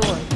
door.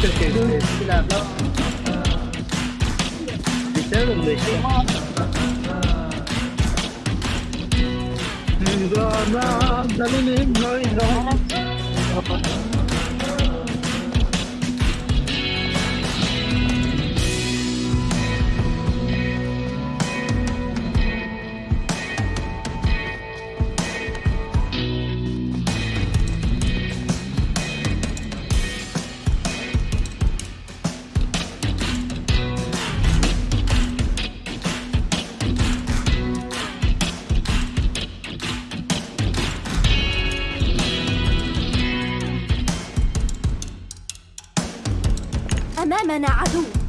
Sila no? Bitter người siya. Nirvana, dalilim hoy أمامنا عدو